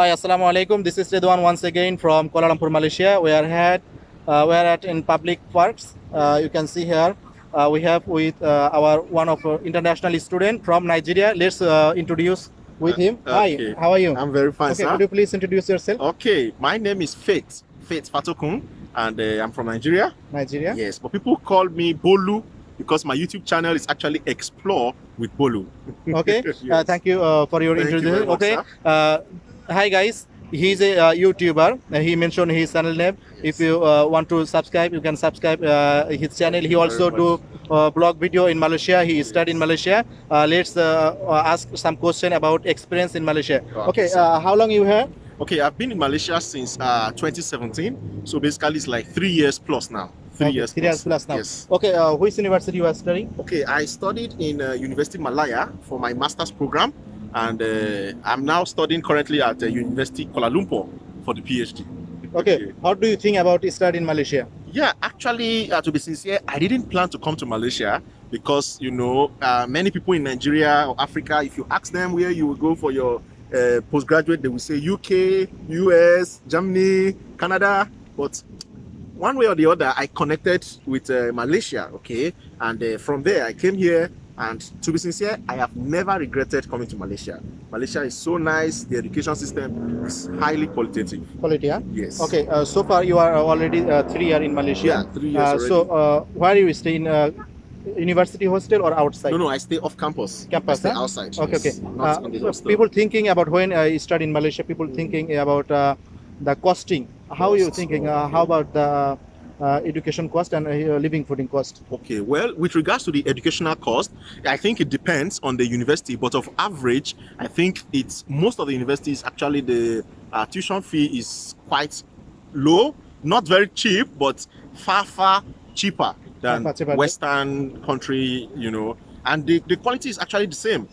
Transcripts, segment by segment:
Hi, Assalamu alaikum. This is Ridwan once again from Kuala Lumpur, Malaysia. We are at uh, we are at in public parks. Uh, you can see here uh, we have with uh, our one of our international student from Nigeria. Let's uh, introduce with him. okay. Hi, how are you? I'm very fine, okay, sir. could you please introduce yourself? Okay, my name is Faith, Faith Fatokun, and uh, I'm from Nigeria. Nigeria. Yes, but people call me Bolu because my YouTube channel is actually Explore with Bolu. Okay. Uh, Yes. thank you uh, for your Thank you introduction. much, okay. Uh, hi guys. He's a uh, YouTuber. He mentioned his channel name. If you uh, want to subscribe, you can subscribe uh, his channel. He also do uh, blog video in Malaysia. He studied in Malaysia. Uh, let's uh, ask some question about experience in Malaysia. Okay. Uh, how long you here? Okay, I've been in Malaysia since uh, 2017, so basically it's like three years plus now. Three Okay, years three years plus now. Yes. Okay. Uh, which university you are studying? Okay, I studied in uh, University Malaya for my master's program, and uh, I'm now studying currently at uh, University Kuala Lumpur for the PhD. Okay. How do you think about study in Malaysia? Yeah, actually, uh, to be sincere, I didn't plan to come to Malaysia because you know uh, many people in Nigeria or Africa, if you ask them where you will go for your uh, postgraduate, they will say UK, US, Germany, Canada. But one way or the other, I connected with uh, Malaysia. Okay, and uh, from there I came here. And to be sincere, I have never regretted coming to Malaysia. Malaysia is so nice. The education system is highly qualitative. Quality? Yes. Okay. Uh, so far you are already uh, three year in Malaysia. Yeah, three years Uh, already. so uh, where you stay in uh, university hostel or outside? No, no, I stay off campus. Campus, I stay huh? outside. Okay, yes, okay. Not Uh, in the so hostel. people thinking about when uh, you study in Malaysia, people thinking about uh, the costing. How are you thinking? Uh, how about the uh, education cost and uh, living fooding cost? Okay, well, with regards to the educational cost, I think it depends on the university, but of average, I think it's most of the universities actually the uh, tuition fee is quite low, not very cheap, but far, far cheaper than cheaper. Western country, you know, and the, the quality is actually the same.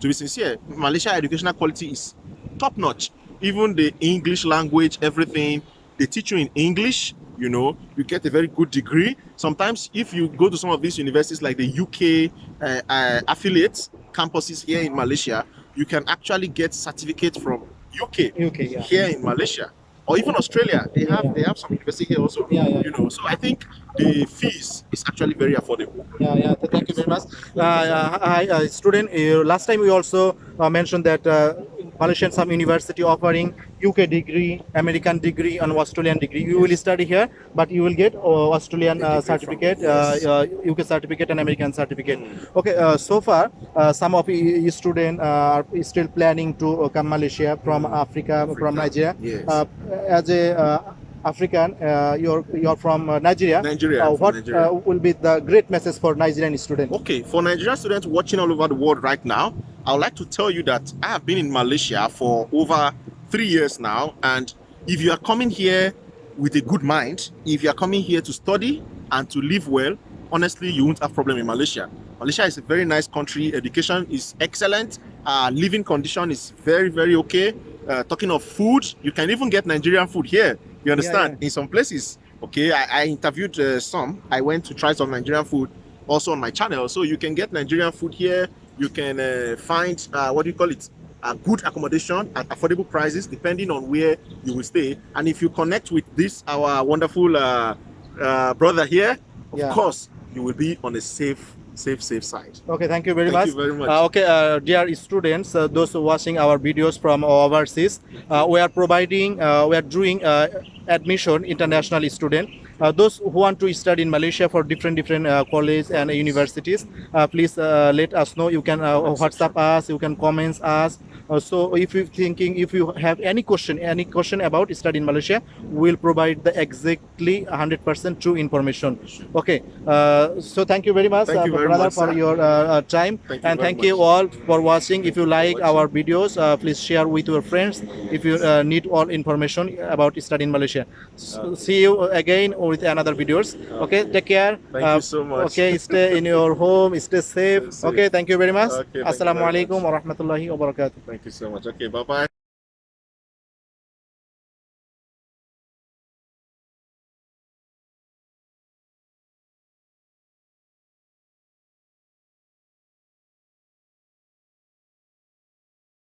To be sincere, Malaysia educational quality is top notch. Even the English language, everything, they teach you in English, you know, you get a very good degree. Sometimes, if you go to some of these universities like the UK uh, uh, affiliates campuses here in Malaysia, you can actually get certificates from UK UK, yeah. here in Malaysia or even Australia. They have Yeah. they have some university here also. Yeah, yeah. You know, so I think the fees is actually very affordable. Yeah, yeah. Thank you very much. Uh, uh, hi, uh, student. Uh, last time we also uh, mentioned that uh, Malaysian some university offering UK degree, American degree, and Australian degree. You will study here, but you will get uh, Australian uh, certificate, yes. uh, uh, UK certificate, and American certificate. Okay. Uh, so far, uh, some of you student uh, are still planning to uh, come Malaysia from Africa, from Nigeria. Yes. Uh, as a uh, African, uh, you're you're from uh, Nigeria. Nigeria, Uh, what Nigeria. uh, will be the great message for Nigerian students? Okay, for Nigerian students watching all over the world right now, I would like to tell you that I have been in Malaysia for over three years now. And if you are coming here with a good mind, if you are coming here to study and to live well, honestly, you won't have problem in Malaysia. Malaysia is a very nice country. Education is excellent. Uh, living condition is very, very okay. Uh, talking of food, you can even get Nigerian food here. You understand? In some places, okay. I, I interviewed uh, some. I went to try some Nigerian food also on my channel. So you can get Nigerian food here. You can uh, find uh, what do you call it? A good accommodation at affordable prices, depending on where you will stay. And if you connect with this our wonderful uh, uh, brother here, of Yeah. course you will be on a safe, safe, safe side. Okay, thank you very Thank much. you very much. Uh, okay, uh, dear students, uh, those watching our videos from overseas, uh, we are providing, uh, we are doing uh, admission international student. Uh, those who want to study in Malaysia for different different uh, colleges and universities, uh, please uh, let us know. You can uh, WhatsApp us, you can comment us. So if you thinking, if you have any question, any question about study in Malaysia, we'll provide the exactly 100% true information. Okay, uh, so thank you very much, Thank uh, you very brother, much, for your time Thank and thank you all for watching if you like our videos uh, please share with your friends if you uh, need all information about study in malaysia S- see you again with another videos okay take care Uh, Thank you so much. okay stay in your home stay safe Stay safe. okay thank you very much Okay, thank you very assalamualaikum much. warahmatullahi wabarakatuh Thank you so much. Okay, bye bye.